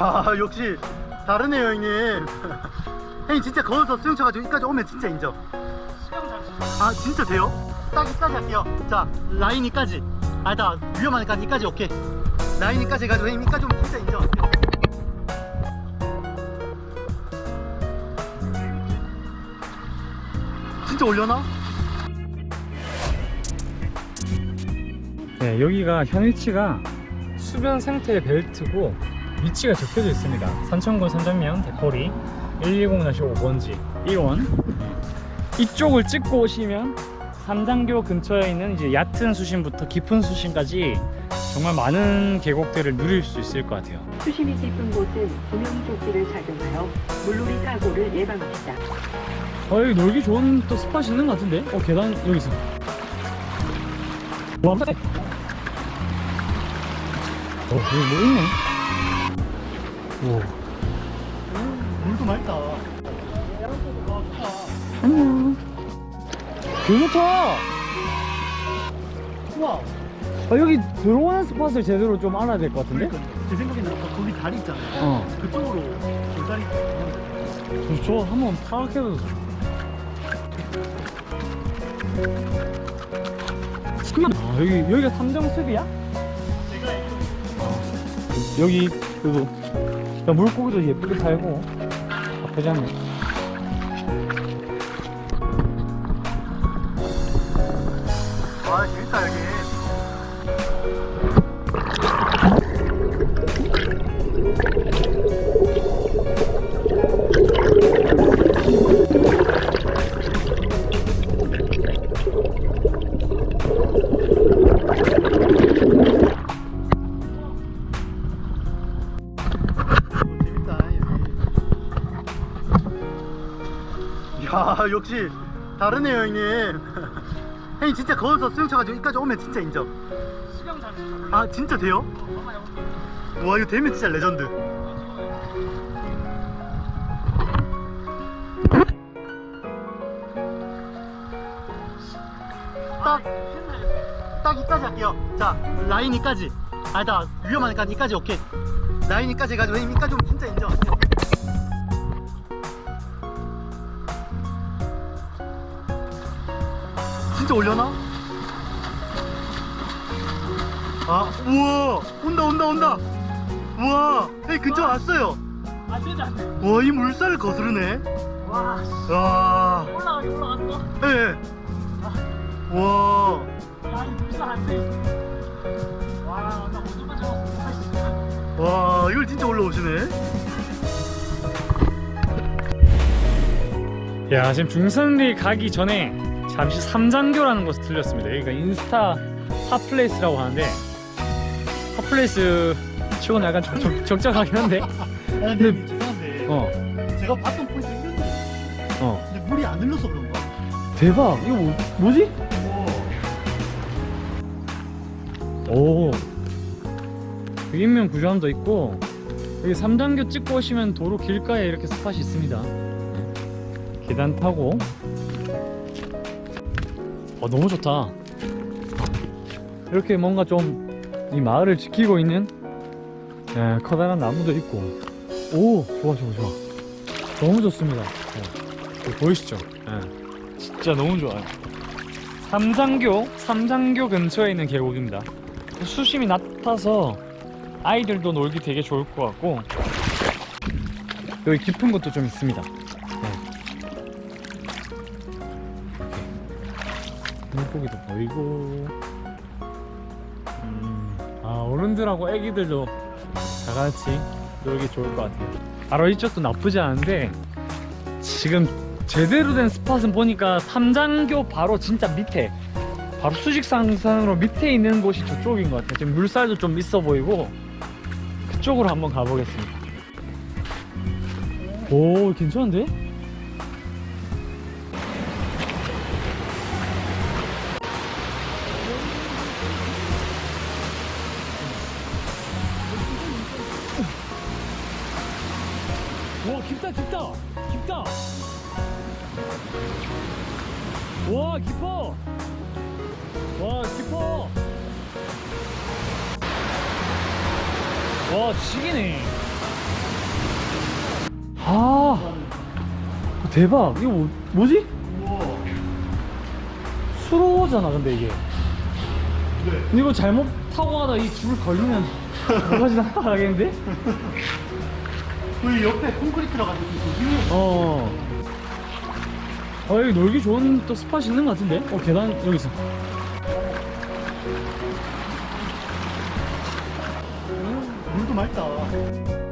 야 역시 다르네요 형님 형님 진짜 거기서 수영 쳐가지고 여기까지 오면 진짜 인정 수영 잘 치죠. 아 진짜 돼요? 딱 이까지 할게요 자 라인 이까지 아니다 위험하니까 이까지 오케이 라인 이까지 해가지고 형님 이까지 오면 진짜 인정 진짜 올려나? 네, 여기가 현 위치가 수변 생태 벨트고 위치가 적혀져 있습니다. 산천군 산장면 대포리 110-5번지 1원 이쪽을 찍고 오시면 삼장교 근처에 있는 이제 얕은 수심부터 깊은 수심까지 정말 많은 계곡들을 누릴 수 있을 것 같아요. 수심이 깊은 곳은 구명조끼를 착용하여 물놀이 사고를 예방합니다. 어 여기 놀기 좋은 또 스팟 있는 것 같은데? 어 계단 여기 있어. 와. 어 여기 뭐 있네. 오. 물도 맑다 안녕. 개 좋다. 우와 아, 여기 들어오는 스팟을 제대로 좀 알아야 될 것 같은데? 그러니까 제 생각에는 아까 거기 다리 있잖아요 어. 그쪽으로 돌다리 저, 저 한번 파악해도 아 여기 여기가 삼정숲이야? 아, 여기 야, 물고기도 예쁘게 살고. 나쁘지 않네 야 역시. 다르네요 형님. 형님 진짜 거기서 수영 쳐가지고 여기까지 오면 진짜 인정. 수영 잘 치죠? 아 진짜 돼요? 와 이거 되면 진짜 레전드. 딱, 딱 이까지 할게요. 자 라인 이까지. 아니다 위험하니까 이까지 오케이. 라인 이까지 해가지고 형님 이까지 오면 진짜 인정 진짜 올려나? 아 우와! 온다 온다 온다! 우와! 여기 근처 왔어요. 아와이 물살을 거스르네. 와 씨. 와 올라가기 올라갔어? 예. 와. 야이 물살 안돼 와나 오줌만 잡았어. 와 이걸 진짜 올라오시네 야 지금 중산리 가기 전에 잠시 삼장교라는 곳을 들렸습니다 여기가 인스타 hot place라고 하는데 hot place 치고는 약간 적, 적, 적적하긴 한데 아 근데 죄송한데 어 제가 봤던 포인트 있었는데 어. 근데 물이 안 흘러서 그런가? 대박 이거 뭐, 뭐지? 오 여기 인명 구조함도 있고 여기 삼단교 찍고 오시면 도로 길가에 이렇게 스팟이 있습니다 네. 계단 타고. 어 너무 좋다. 이렇게 뭔가 좀 이 마을을 지키고 있는 예, 커다란 나무도 있고. 오 좋아 좋아 좋아. 너무 좋습니다. 예. 보이시죠? 예. 진짜 너무 좋아요. 삼장교 삼장교 근처에 있는 계곡입니다. 수심이 낮아서 아이들도 놀기 되게 좋을 것 같고. 여기 깊은 곳도 좀 있습니다 물고기도 보이고. 음, 아 어른들하고 애기들도 다 같이 놀기 좋을 것 같아요. 바로 이쪽도 나쁘지 않은데 지금 제대로 된 스팟은 보니까 삼장교 바로 진짜 밑에 바로 수직상상으로 밑에 있는 곳이 저쪽인 것 같아요. 지금 물살도 좀 있어 보이고 그쪽으로 한번 가보겠습니다. 오 괜찮은데? 깊다 깊다. 깊다. 와 깊어. 와 깊어. 와 지기네. 아 대박. 이거 뭐, 뭐지? 수로잖아 근데 이게. 근데 이거 잘못 타고 가다 이 줄을 걸리면 뭐가지 나가겠는데? 그 옆에 콘크리트라 가지고 조심해. 어. 어 여기 놀기 좋은 또 스팟이 있는 것 같은데? 어 계단 여기 있어 물도 맑다.